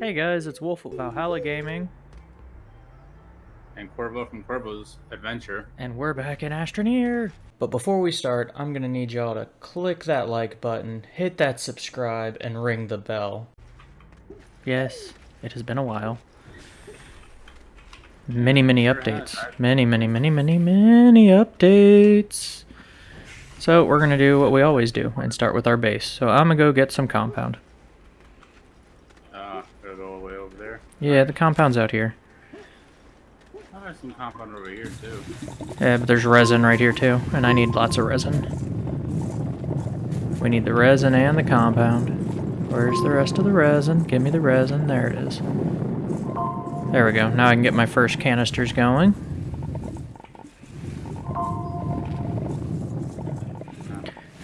Hey guys, it's Wolf of Valhalla Gaming, and Corvo from Corvo's Adventure. and we're back in Astroneer. But before we start, I'm gonna need y'all to click that like button, hit that subscribe, and ring the bell. Yes, it has been a while. Many, many updates. Many, many, many, many, many updates. So we're gonna do what we always do and start with our base. So I'm gonna go get some compound. Uh, gotta go all the way over there. Yeah, the compound's out here. Oh, there's some compound over here too. Yeah, but there's resin right here too, and I need lots of resin. We need the resin and the compound. Where's the rest of the resin? Give me the resin. There it is. There we go. Now I can get my first canisters going.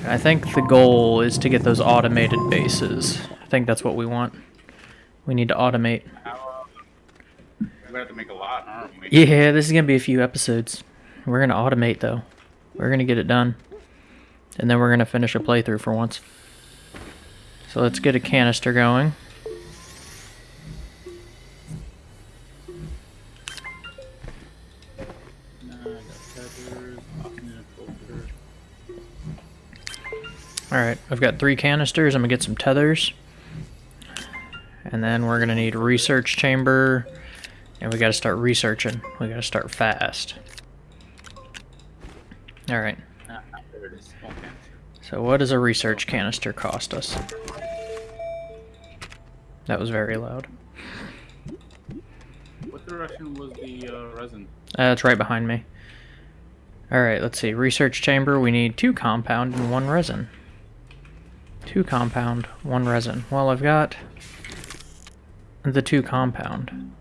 I think the goal is to get those automated bases. I think that's what we want. We need to automate. How, we have to make a lot, aren't we? Yeah, this is gonna be a few episodes. We're gonna automate though. We're gonna get it done. And then we're gonna finish a playthrough for once. So let's get a canister going. I've got three canisters. I'm gonna get some tethers. And then we're gonna need a research chamber. And we gotta start researching. We gotta start fast. Alright, there it is. Okay. so what does a research canister cost us? That was very loud. What direction was the uh, resin? Uh, it's right behind me. Alright, let's see. Research chamber, we need two compound and one resin. Two compound, one resin. Well, I've got the two compound.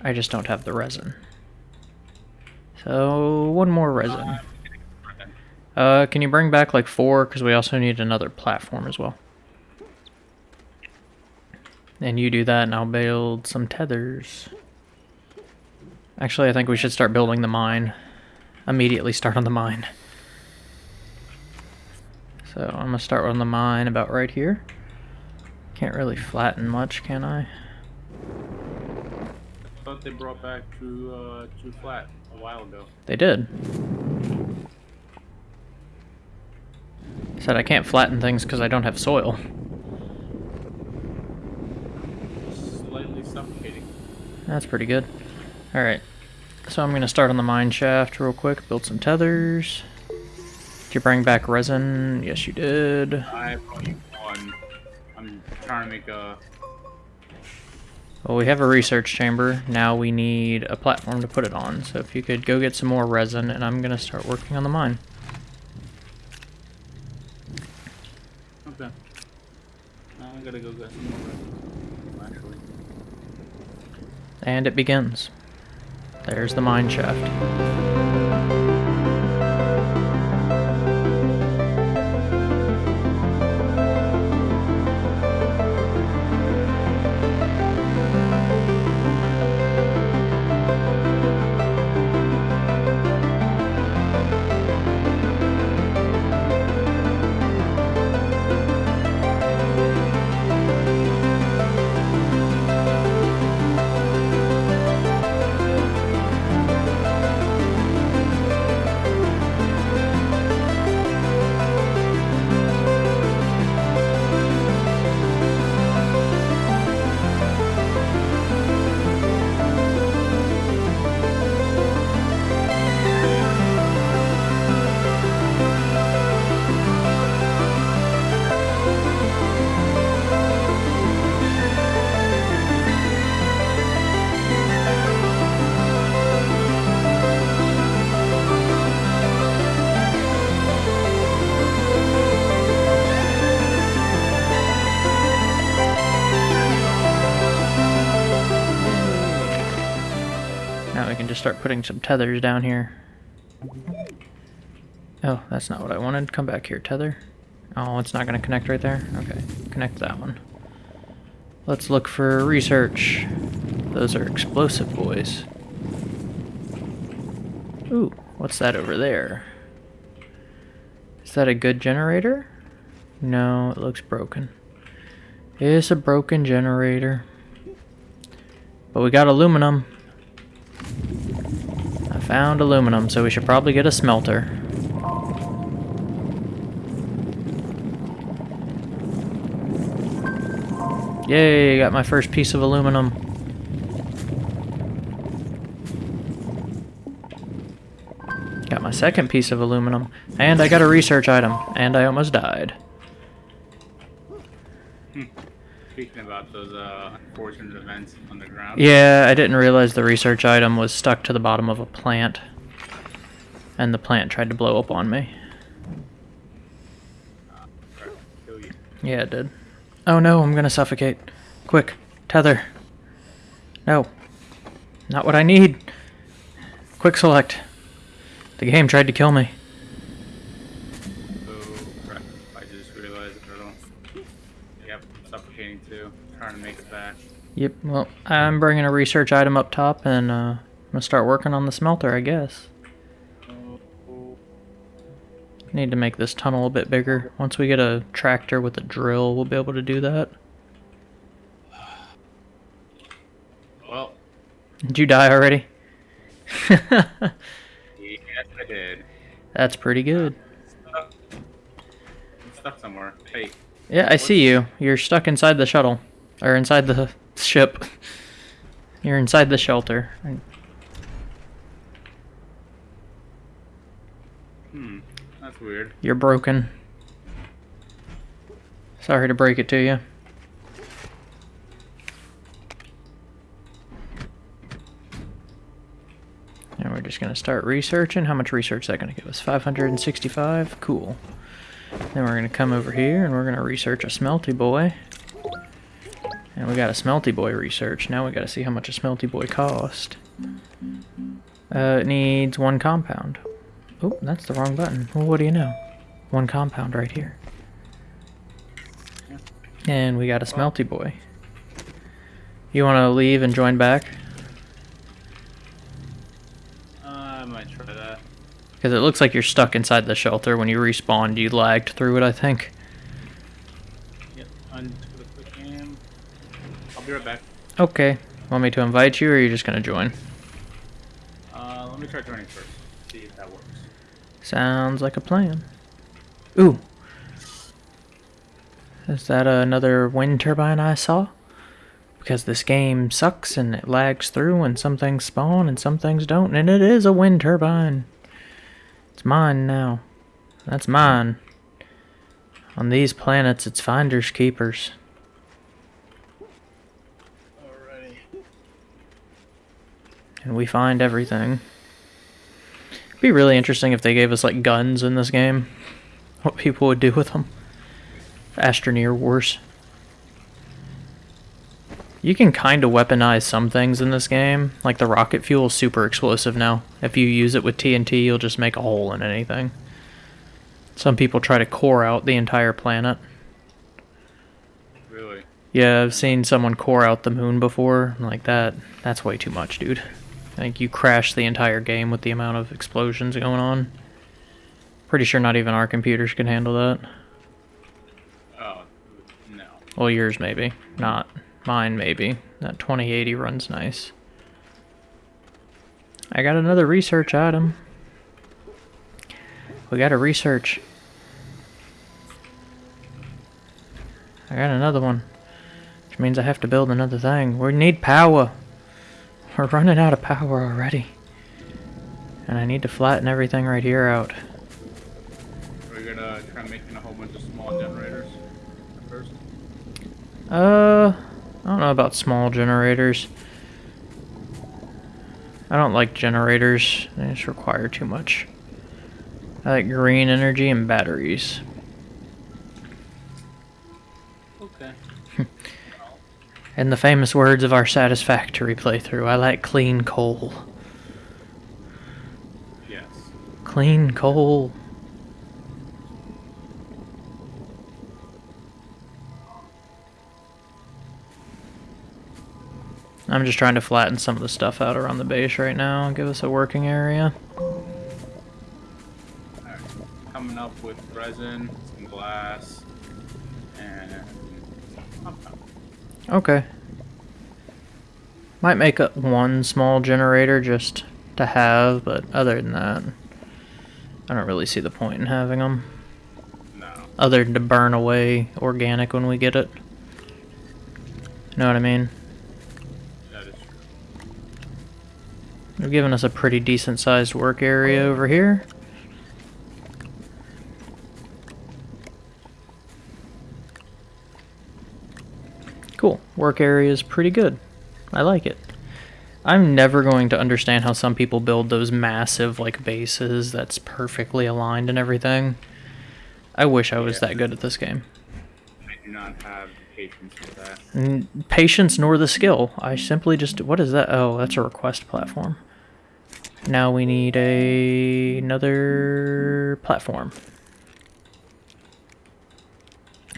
I just don't have the resin. So, one more resin. Uh, can you bring back like four? Because we also need another platform as well. And you do that, and I'll build some tethers. Actually, I think we should start building the mine. Immediately start on the mine. So I'm gonna start on the mine about right here. Can't really flatten much, can I? I thought they brought back True, uh, True Flat a while ago. They did. Said I can't flatten things because I don't have soil. Slightly suffocating. That's pretty good. Alright. So I'm gonna start on the mine shaft real quick, build some tethers. Did you bring back resin? Yes, you did. I brought you one. I'm trying to make a. Well, we have a research chamber. Now we need a platform to put it on. So if you could go get some more resin, and I'm gonna start working on the mine. Okay. Now I gotta go get some more resin. Actually. And it begins. There's the mine shaft. Start putting some tethers down here. Oh, that's not what I wanted. Come back here, tether. Oh, it's not going to connect right there? Okay, connect that one. Let's look for research. Those are explosive boys. Ooh, what's that over there? Is that a good generator? No, it looks broken. It's a broken generator. But we got aluminum. Found aluminum, so we should probably get a smelter. Yay, got my first piece of aluminum. Got my second piece of aluminum. And I got a research item. And I almost died. Speaking about those uh, unfortunate events on the ground. Yeah, I didn't realize the research item was stuck to the bottom of a plant. And the plant tried to blow up on me. Tried to kill you. Yeah, it did. Oh no, I'm gonna suffocate. Quick, tether. No. Not what I need. Quick select. The game tried to kill me. Oh crap! I just realized a little. Yep, I'm suffocating too. Trying to make it back. Yep, well, I'm bringing a research item up top and uh, I'm gonna start working on the smelter, I guess. Need to make this tunnel a bit bigger. Once we get a tractor with a drill, we'll be able to do that. Well, Did you die already? yes, I did. That's pretty good. Stuck. I'm stuck somewhere. Hey, Yeah, I see you. You're stuck inside the shuttle. Or inside the ship. You're inside the shelter. hmm, that's weird. You're broken. Sorry to break it to you. And we're just going to start researching. How much research is that going to give us? 565? Cool. Then we're going to come over here and we're going to research a smelty boy. And we got a smelty boy research. Now we got to see how much a smelty boy cost. Uh, it needs one compound. Oh, that's the wrong button. Well, what do you know? One compound right here. And we got a smelty boy. You want to leave and join back? Uh, I might try that. Because it looks like you're stuck inside the shelter. When you respawned, you lagged through it, I think. Yep, undo the quick game. I'll be right back. Okay. Want me to invite you, or are you just going to join? Uh, let me try joining first. See if that works. Sounds like a plan. Ooh. Is that another wind turbine I saw? Because this game sucks and it lags through and some things spawn and some things don't. And it is a wind turbine. It's mine now. That's mine. On these planets, it's finders keepers. Alrighty. And we find everything. It'd be really interesting if they gave us like guns in this game. What people would do with them. Astroneer Wars. You can kind of weaponize some things in this game. Like the rocket fuel is super explosive now. If you use it with TNT, you'll just make a hole in anything. Some people try to core out the entire planet. Really? Yeah, I've seen someone core out the moon before. Like that, that's way too much, dude. I think you crash the entire game with the amount of explosions going on. Pretty sure not even our computers can handle that. Oh, no. Well, yours maybe. Not mine, maybe. That 2080 runs nice. I got another research item. We got a research. I got another one. Which means I have to build another thing. We need power. We're running out of power already. And I need to flatten everything right here out. We're gonna try making a whole bunch of small generators at first. Uh, I don't know about small generators. I don't like generators. They just require too much. I like green energy and batteries. Okay. In the famous words of our satisfactory playthrough, I like clean coal. Yes. Clean coal. I'm just trying to flatten some of the stuff out around the base right now. And give us a working area. Alright. Coming up with resin, some glass, and. Okay. Might make a, one small generator just to have, but other than that, I don't really see the point in having them. No. Other than to burn away organic when we get it. You know what I mean? They're giving us a pretty decent sized work area over here. Cool. Work area is pretty good. I like it. I'm never going to understand how some people build those massive like bases that's perfectly aligned and everything. I wish I was Yeah. that good at this game. I do not have patience for that. N- patience nor the skill. I simply just what is that? Oh, that's a request platform. Now we need a another platform.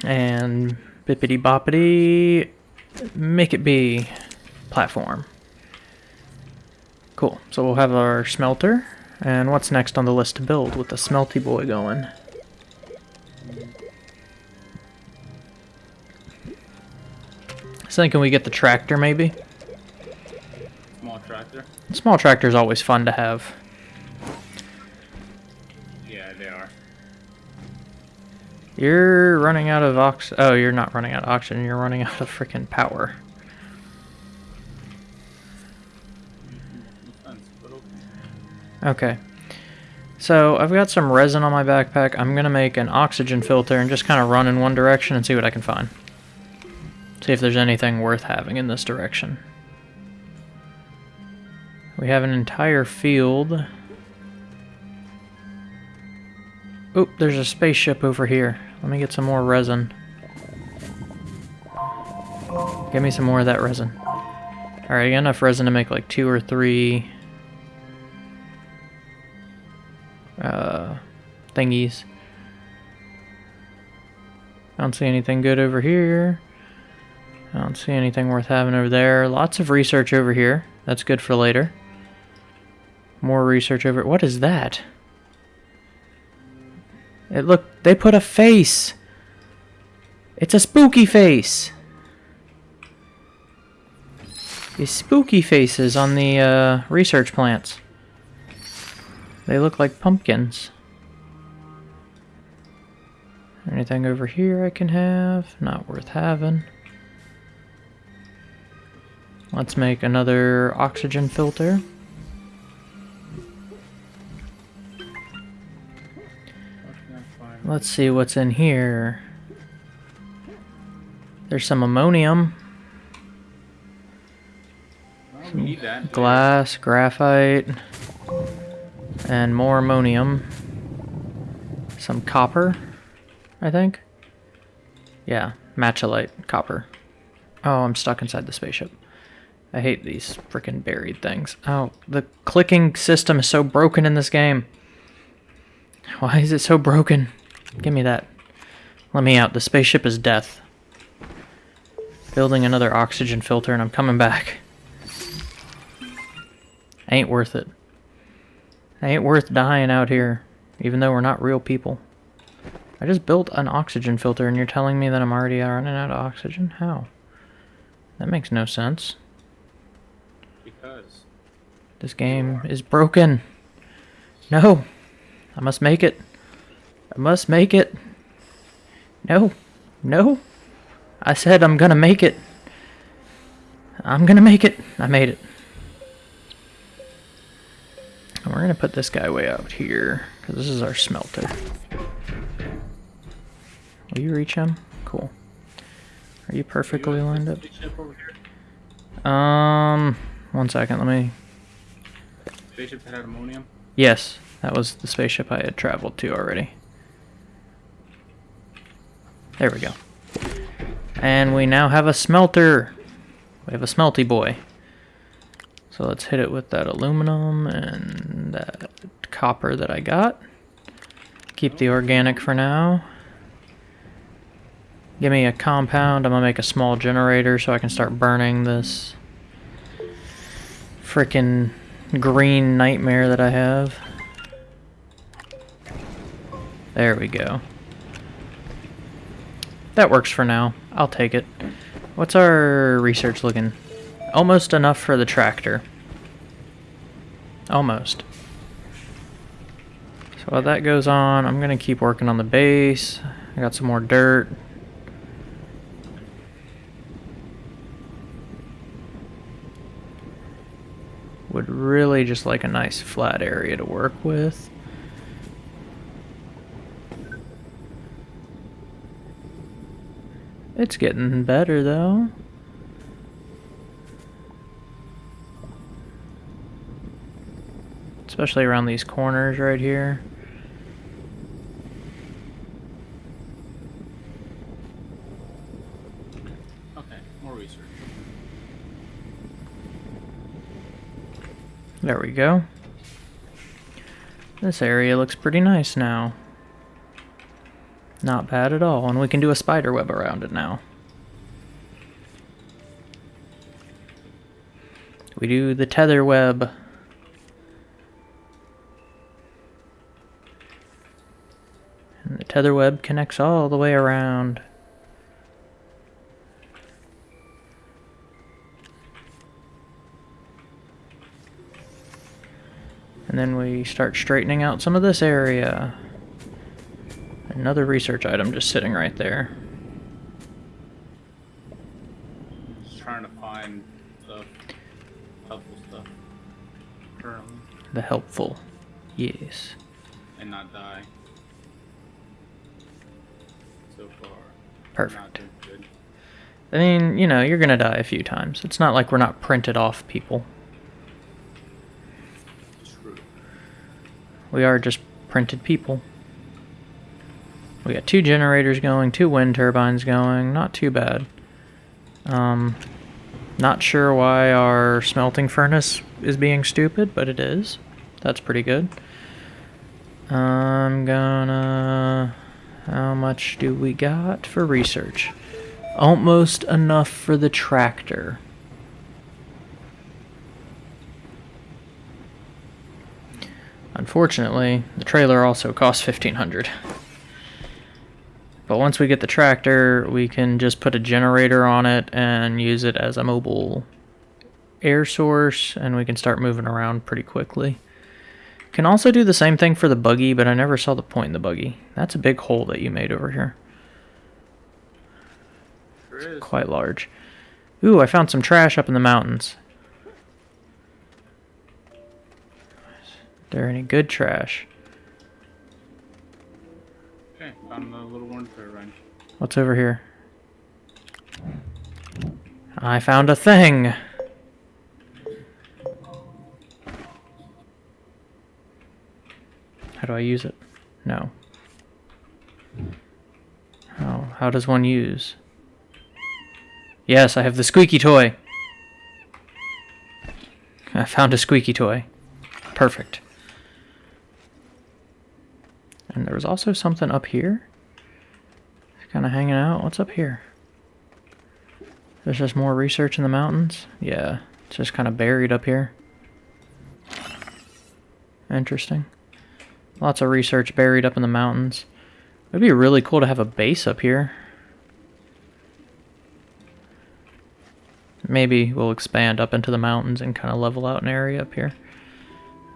And bippity boppity make it be platform. Cool. So we'll have our smelter. And what's next on the list to build with the smelty boy going? So thinking we get the tractor maybe? Small tractor? Is always fun to have. Yeah, they are. You're running out of ox. Oh, you're not running out of oxygen. You're running out of freaking power. No sense, but okay. Okay. So I've got some resin on my backpack. I'm gonna make an oxygen filter and just kind of run in one direction and see what I can find. See if there's anything worth having in this direction. We have an entire field. Oop, there's a spaceship over here. Let me get some more resin. Give me some more of that resin. Alright, I got enough resin to make like two or three uh, thingies. I don't see anything good over here. I don't see anything worth having over there. Lots of research over here. That's good for later. More research over. What is that? It look. They put a face. It's a spooky face. These spooky faces on the uh, research plants. They look like pumpkins. Anything over here I can have? Not worth having. Let's make another oxygen filter. Let's see what's in here. There's some ammonium, I don't need that. glass, graphite, and more ammonium. Some copper, I think. Yeah, malachite copper. Oh, I'm stuck inside the spaceship. I hate these freaking buried things. Oh, the clicking system is so broken in this game. Why is it so broken? Give me that. Let me out. The spaceship is death. Building another oxygen filter and I'm coming back. Ain't worth it. Ain't worth dying out here, even though we're not real people. I just built an oxygen filter and you're telling me that I'm already running out of oxygen? How? That makes no sense. Because. This game is broken. No. I must make it. I must make it. No. No. I said I'm gonna make it. I'm gonna make it. I made it. And we're gonna put this guy way out here, because this is our smelter. Will you reach him? Cool. Are you perfectly lined up? a Spaceship over here. Um, one second, let me Spaceship had ammonium. Yes, that was the spaceship I had traveled to already. There we go. And we now have a smelter. We have a smelty boy. So let's hit it with that aluminum and that copper that I got. Keep the organic for now. Give me a compound. I'm gonna make a small generator so I can start burning this freaking green nightmare that I have. There we go. That works for now. I'll take it. What's our research looking? Almost enough for the tractor. Almost. So while that goes on, I'm going to keep working on the base. I got some more dirt. Would really just like a nice flat area to work with. It's getting better though. Especially around these corners right here. Okay, more research. There we go. This area looks pretty nice now. Not bad at all, and we can do a spider web around it now. We do the tether web. And the tether web connects all the way around. And then we start straightening out some of this area. Another research item just sitting right there. Just trying to find the helpful stuff currently The helpful. Yes. and not die. So far, Perfect. I mean, you know, you're gonna die a few times. It's not like we're not printed off people. True. We are just printed people. We got two generators going, two wind turbines going. Not too bad. Um, not sure why our smelting furnace is being stupid, but it is. That's pretty good. I'm gonna... How much do we got for research? Almost enough for the tractor. Unfortunately, the trailer also costs 1500 But once we get the tractor, we can just put a generator on it and use it as a mobile air source, and we can start moving around pretty quickly. Can also do the same thing for the buggy, but I never saw the point in the buggy. That's a big hole that you made over here. Is. Quite large. Ooh, I found some trash up in the mountains. Is there any good trash? Okay, found little turbine. What's over here? I found a thing! How do I use it? No. How, how does one use? Yes, I have the squeaky toy. I found a squeaky toy. Perfect. And there was also something up here. Kind of hanging out. What's up here? There's just more research in the mountains? Yeah, it's just kind of buried up here. Interesting. Lots of research buried up in the mountains. It'd be really cool to have a base up here. Maybe we'll expand up into the mountains and kind of level out an area up here.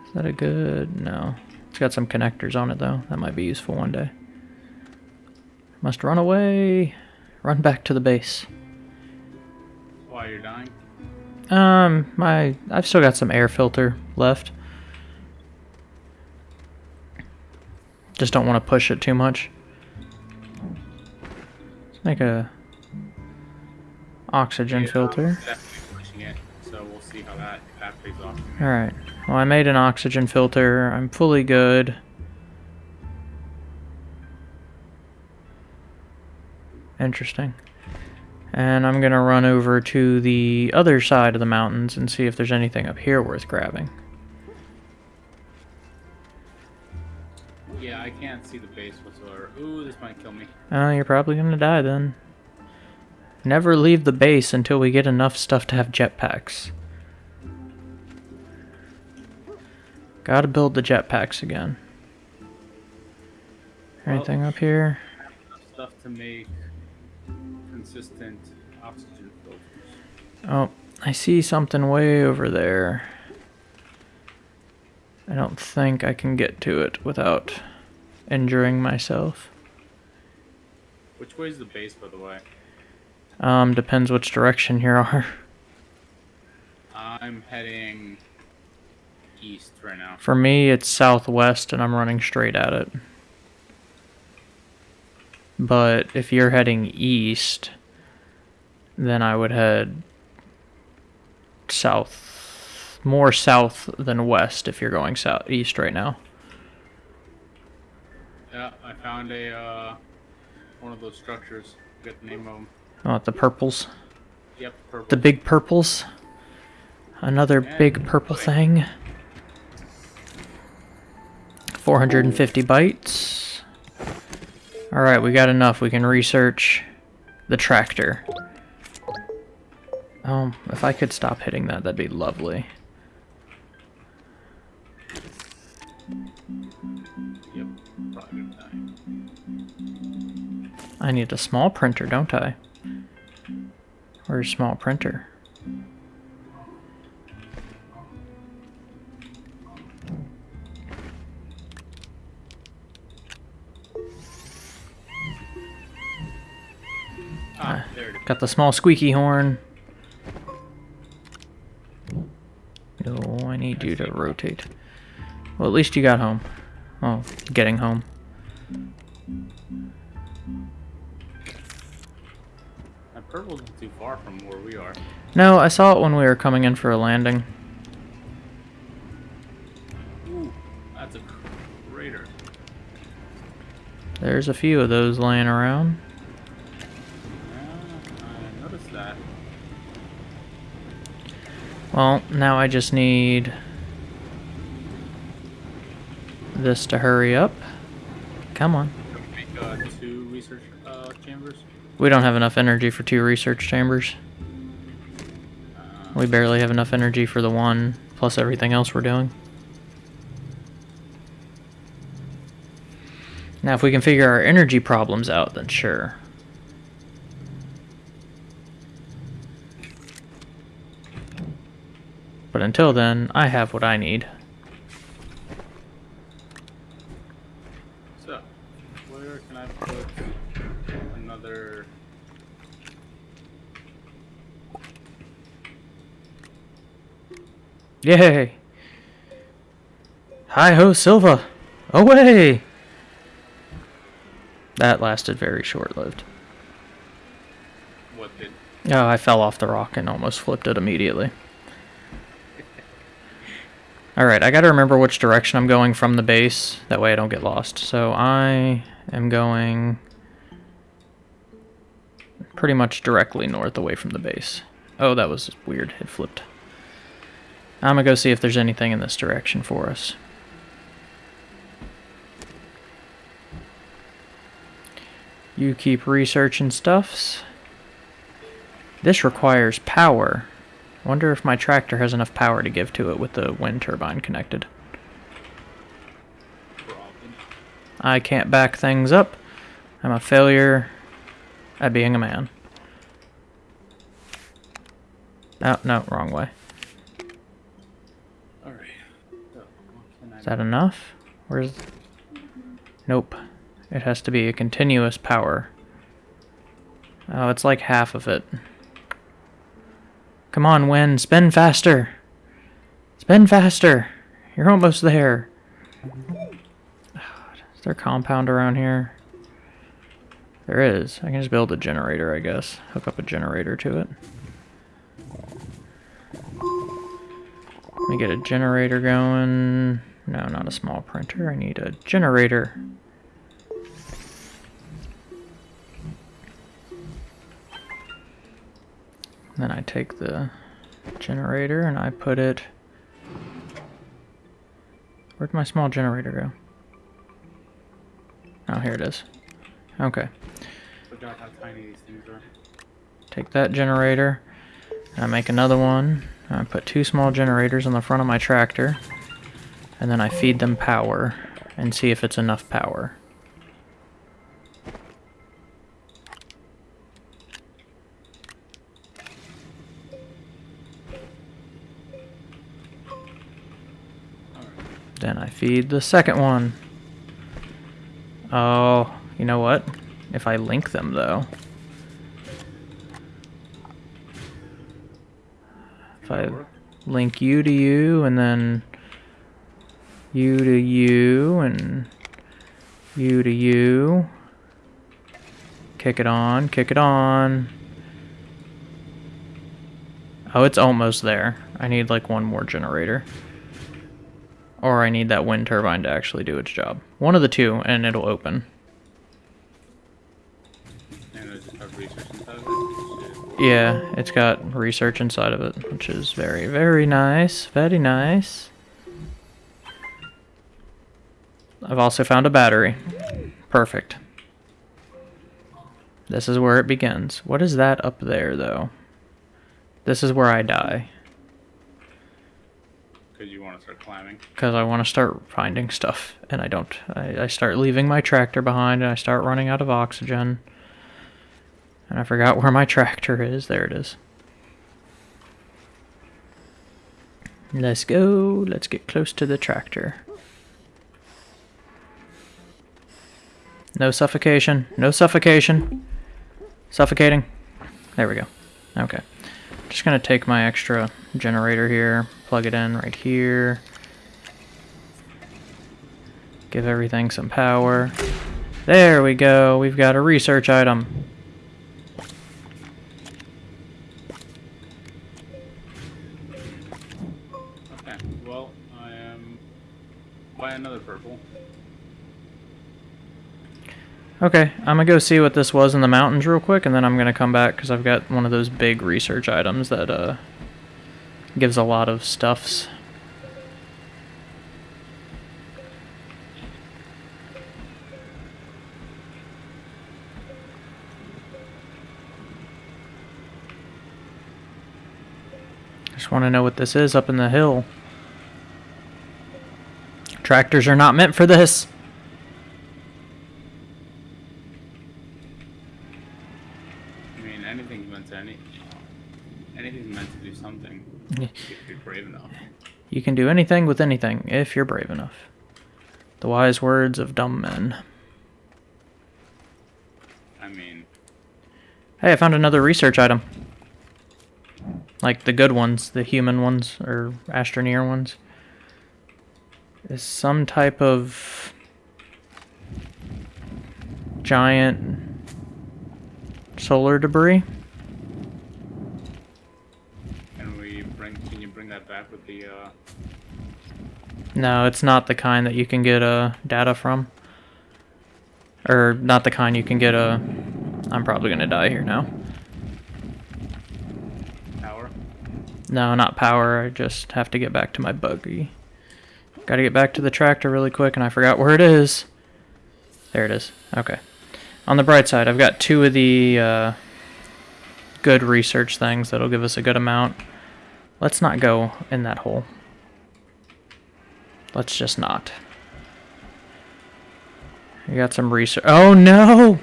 Is that a good... No. It's got some connectors on it, though. That might be useful one day. Must run away. Run back to the base. Why you're dying? Um, my... I've still got some air filter left. Just don't want to push it too much. Let's make a oxygen Yeah, filter. Definitely pushing it, so we'll see how that if that pays off. Alright. Well, I made an oxygen filter. I'm fully good. Interesting. And I'm going to run over to the other side of the mountains and see if there's anything up here worth grabbing. Yeah, I can't see the base whatsoever. Ooh, this might kill me. Oh, you're probably going to die then. Never leave the base until we get enough stuff to have jetpacks. Gotta build the jetpacks again. Well- Anything up here? Stuff to make consistent oxygen filters. Oh, I see something way over there. I don't think I can get to it without injuring myself. Which way is the base, by the way? Um, depends which direction you are. I'm heading east right now. For me, it's southwest and I'm running straight at it. But if you're heading east, then I would head south. More south than west if you're going south east right now. Yeah, I found a uh, one of those structures. Forget the name of them. Oh, the purples. Yep, purple. The big purples. Another Yeah, big purple thing. 450 bytes. Alright, we got enough. We can research the tractor. Um, if I could stop hitting that, that'd be lovely. Yep. I need a small printer, don't I? Where's small printer? Got the small squeaky horn. No, I need you to rotate. Well, at least you got home. Oh, getting home. That purple isn't too far from where we are. No, I saw it when we were coming in for a landing. Ooh, that's a crater. There's a few of those laying around. Well, now I just need this to hurry up. Come on. We don't have enough energy for two research chambers. We barely have enough energy for the one, plus everything else we're doing. Now, if we can figure our energy problems out, then sure. Until then, I have what I need. so, where can I put another? Yay! Hi ho, Silva! Away! That lasted very short lived. What did? Oh, I fell off the rock and almost flipped it immediately. Alright, I gotta remember which direction I'm going from the base. That way I don't get lost. So I am going pretty much directly north away from the base. Oh, that was weird. It flipped. I'm gonna go see if there's anything in this direction for us. You keep researching stuffs. This requires power. Wonder if my tractor has enough power to give to it with the wind turbine connected. I can't back things up. I'm a failure at being a man. Oh, no, wrong way. Is that enough? Where's... Nope. It has to be a continuous power. Oh, it's like half of it. Come on, Win, spin faster! Spin faster! You're almost there. Is there a compound around here? There is. I can just build a generator, I guess. Hook up a generator to it. Let me get a generator going. No, not a small printer. I need a generator. Then I take the generator and I put it. Where'd my small generator go? Oh, here it is. Okay. forgot how tiny these things are. Take that generator. And I make another one. I put two small generators on the front of my tractor. And then I feed them power and see if it's enough power. Then I feed the second one. Oh, you know what? If I link them, though. If I link you to you, and then you to you, and you to you. Kick it on, kick it on. Oh, it's almost there. I need like one more generator. Or I need that wind turbine to actually do its job. One of the two, and it'll open. And I just have research inside of it. Shit. Yeah, it's got research inside of it, which is very, very nice. Very nice. I've also found a battery. Perfect. This is where it begins. What is that up there, though? This is where I die. Because you want to start climbing. Because I want to start finding stuff, and I don't. I, I start leaving my tractor behind, and I start running out of oxygen. And I forgot where my tractor is. There it is. Let's go. Let's get close to the tractor. No suffocation. No suffocation. Suffocating. There we go. Okay. Just gonna take my extra generator here, plug it in right here. Give everything some power. There we go. We've got a research item. Okay, well, I am. Buy another purple. Okay, I'm gonna go see what this was in the mountains real quick, and then I'm gonna come back because I've got one of those big research items that uh gives a lot of stuffs. Just want to know what this is up in the hill. Tractors are not meant for this. I mean, anything's meant to any. Anything's meant to do something. Yeah. If you're brave enough. You can do anything with anything if you're brave enough. The wise words of dumb men. I mean, Hey, I found another research item. Like the good ones, the human ones, or Astroneer ones. Is some type of giant solar debris. can we bring? Can you bring that back with the? uh... No, it's not the kind that you can get uh, data from. Or not the kind you can get a. I'm probably gonna die here now. Power? No, not power. I just have to get back to my buggy. Gotta get back to the tractor really quick, and I forgot where it is. There it is. Okay. On the bright side, I've got two of the uh, good research things that'll give us a good amount. Let's not go in that hole. Let's just not. You got some research. Oh no!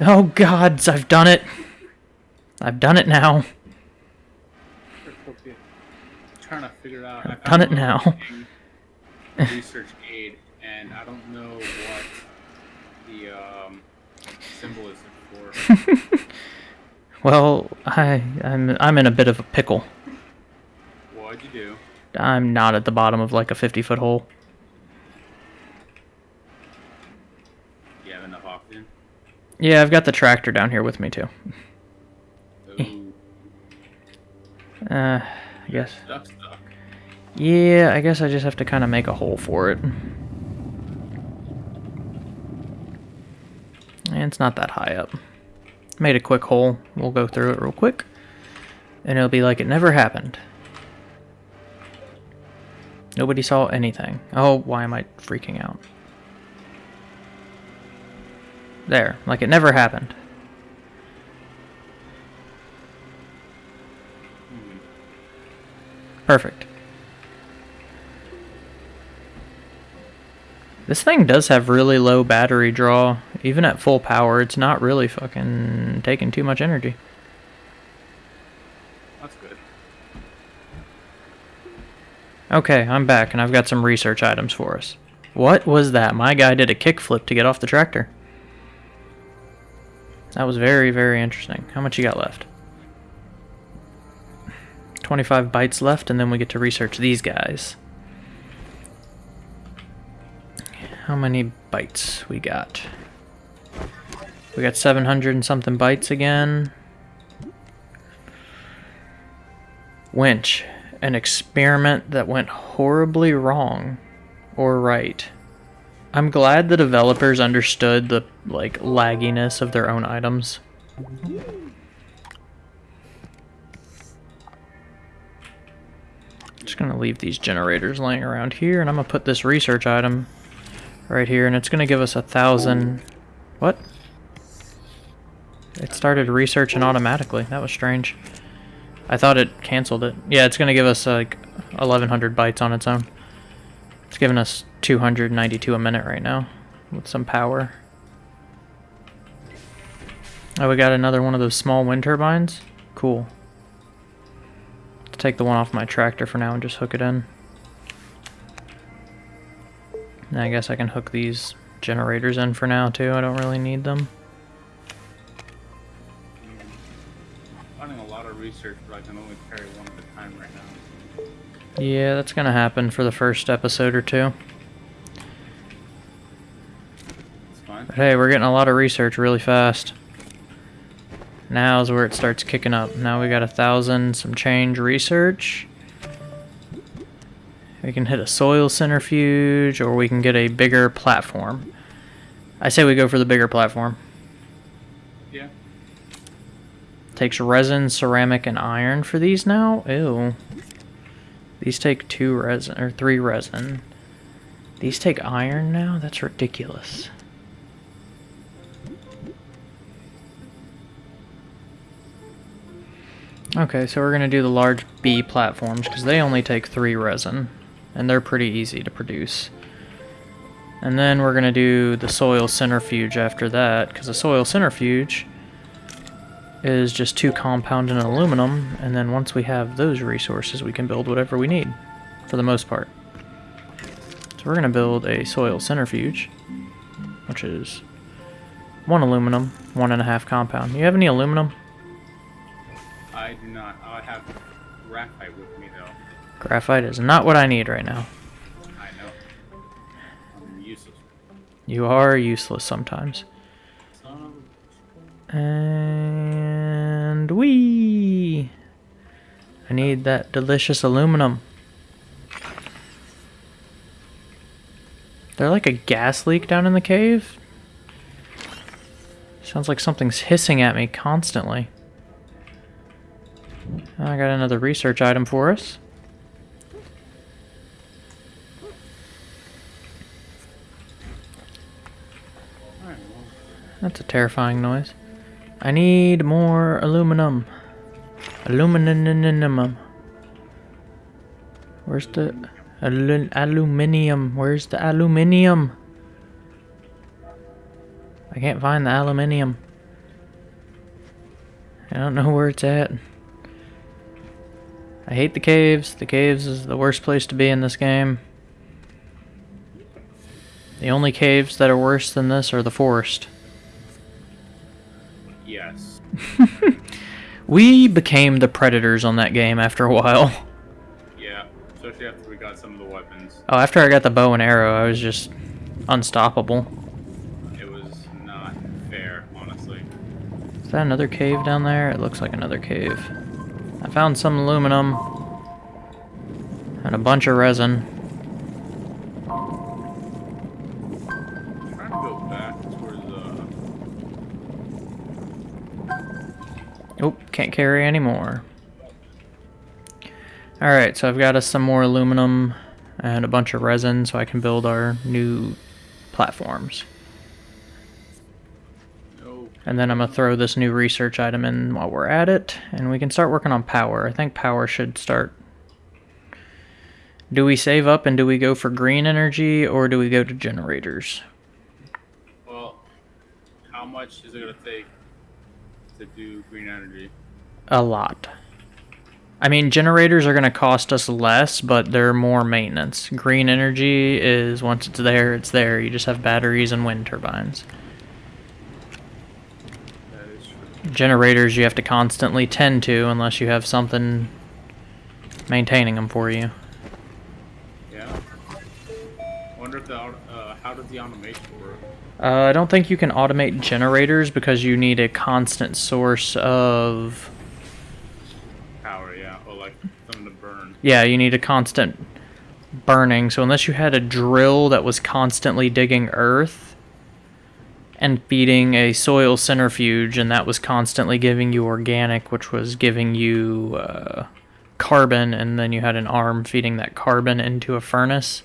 Oh gods, I've done it. I've done it now. Trying to figure out. I I've done it now. Research aid, and I don't know what the um, symbol is for. Well, I I'm I'm in a bit of a pickle. What'd you do? I'm not at the bottom of like a 50 foot hole. You have enough oxygen? Yeah, I've got the tractor down here with me too. Ooh, Uh, I guess. stuck, stuck. Yeah, I guess I just have to kind of make a hole for it. And it's not that high up. Made a quick hole. We'll go through it real quick. And it'll be like it never happened. Nobody saw anything. Oh, why am I freaking out? There, like it never happened. Perfect. This thing does have really low battery draw. Even at full power, it's not really fucking taking too much energy. That's good. Okay, I'm back, and I've got some research items for us. What was that? My guy did a kickflip to get off the tractor. That was very, very interesting. How much you got left? 25 bytes left, and then we get to research these guys. How many bytes we got? We got 700 and something bytes again. Winch. An experiment that went horribly wrong. Or right. I'm glad the developers understood the, like, lagginess of their own items. Just gonna leave these generators laying around here, and I'm gonna put this research item right here, and it's to give us a thousand... What? It started researching automatically. That was strange. I thought it canceled it. Yeah, it's going to give us like 1100 bytes on its own. It's giving us 292 a minute right now with some power. Oh, we got another one of those small wind turbines? Cool. Let's take the one off my tractor for now and just hook it in. I guess I can hook these generators in for now too. I don't really need them. Yeah, that's gonna happen for the first episode or two. But hey, we're getting a lot of research really fast. Now's where it starts kicking up. Now we got a thousand some change research. We can hit a soil centrifuge, or we can get a bigger platform. I say we go for the bigger platform. Yeah. Takes resin, ceramic, and iron for these now? Ew. These take two resin, or three resin. These take iron now? That's ridiculous. Okay, so we're going to do the large B platforms, because they only take three resin and they're pretty easy to produce. And then we're going to do the soil centrifuge after that, because the soil centrifuge is just two compound and aluminum, and then once we have those resources, we can build whatever we need, for the most part. So we're going to build a soil centrifuge, which is one aluminum, one and a half compound. You have any aluminum? I do not. I have graphite with me, though. Graphite is not what I need right now. I know. I'm useless. You are useless sometimes. And we. I need that delicious aluminum. There like a gas leak down in the cave? Sounds like something's hissing at me constantly. I got another research item for us. That's a terrifying noise. I need more aluminum. Aluminum. Where's the alu aluminium? Where's the aluminium? I can't find the aluminium. I don't know where it's at. I hate the caves. The caves is the worst place to be in this game. The only caves that are worse than this are the forest. Yes. we became the predators on that game after a while. Yeah. Especially after we got some of the weapons. Oh, after I got the bow and arrow, I was just unstoppable. It was not fair, honestly. Is that another cave down there? It looks like another cave. I found some aluminum and a bunch of resin. Can't carry anymore. Alright, so I've got us some more aluminum and a bunch of resin so I can build our new platforms. And then I'm going to throw this new research item in while we're at it, and we can start working on power. I think power should start Do we save up and do we go for green energy or do we go to generators? Well, how much is it gonna take to do green energy? A lot. I mean, generators are going to cost us less, but they're more maintenance. Green energy is once it's there, it's there. You just have batteries and wind turbines. That is true. Generators you have to constantly tend to unless you have something maintaining them for you. Yeah. Wonder if the uh, how does the automation work? Uh, I don't think you can automate generators because you need a constant source of. Power, yeah, or like something to burn. Yeah, you need a constant burning. So unless you had a drill that was constantly digging earth and feeding a soil centrifuge, and that was constantly giving you organic, which was giving you uh, carbon, and then you had an arm feeding that carbon into a furnace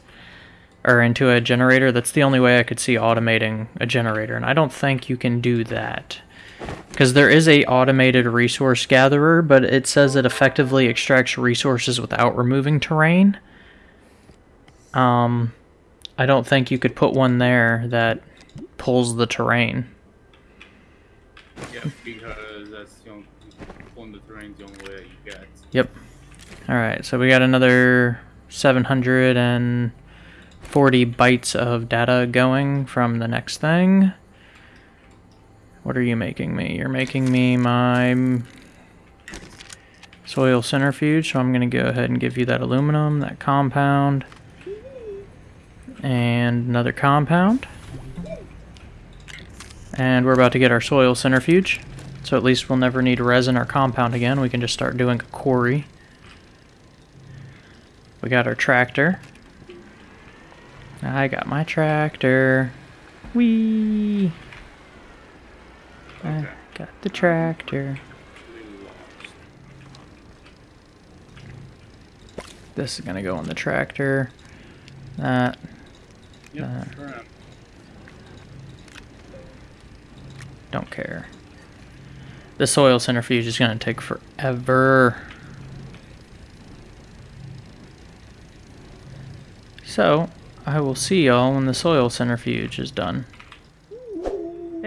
or into a generator. That's the only way I could see automating a generator, and I don't think you can do that. Because there is a automated resource gatherer, but it says it effectively extracts resources without removing terrain. Um, I don't think you could put one there that pulls the terrain. Yeah, because that's the only pulling the terrain's the only way that you get. Yep. All right, so we got another 740 bytes of data going from the next thing. What are you making me? You're making me my soil centrifuge, so I'm going to go ahead and give you that aluminum, that compound, and another compound. And we're about to get our soil centrifuge, so at least we'll never need resin or compound again. We can just start doing a quarry. We got our tractor. I got my tractor. Whee! I got the tractor. This is gonna go on the tractor. That. Yep, Uh. Don't care. The soil centrifuge is gonna take forever. So, I will see y'all when the soil centrifuge is done.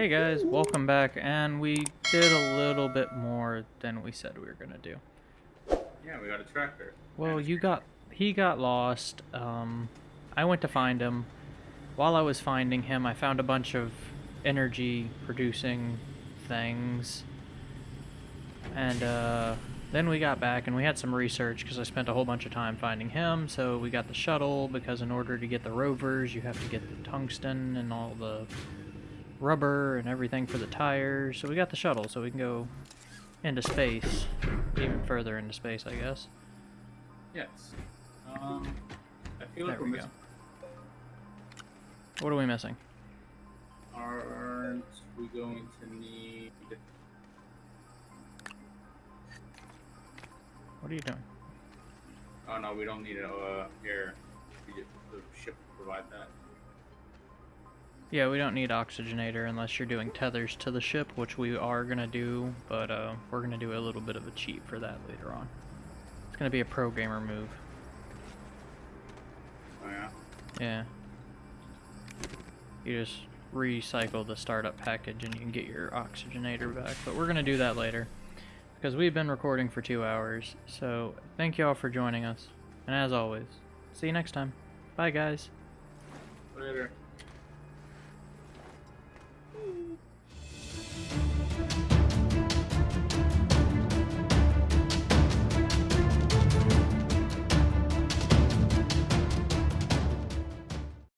Hey guys, welcome back, and we did a little bit more than we said we were gonna do. Yeah, we got a tractor. Well, you got he got lost. Um, I went to find him. While I was finding him, I found a bunch of energy producing things. And uh, then we got back and we had some research because I spent a whole bunch of time finding him. So we got the shuttle because in order to get the rovers, you have to get the tungsten and all the rubber and everything for the tires. So we got the shuttle so we can go into space, even further into space, I guess. Yes. Um, I feel like There we're we go. What are we missing? Aren't we going to need? What are you doing? Oh no, we don't need it uh, just, the ship will provide that. Yeah, we don't need oxygenator unless you're doing tethers to the ship, which we are gonna do, but uh, we're gonna do a little bit of a cheat for that later on. It's gonna be a pro gamer move. Oh yeah. Yeah. You just recycle the startup package and you can get your oxygenator back, but we're gonna do that later. Because we've been recording for two hours, so thank you all for joining us. And as always, see you next time. Bye guys. Later.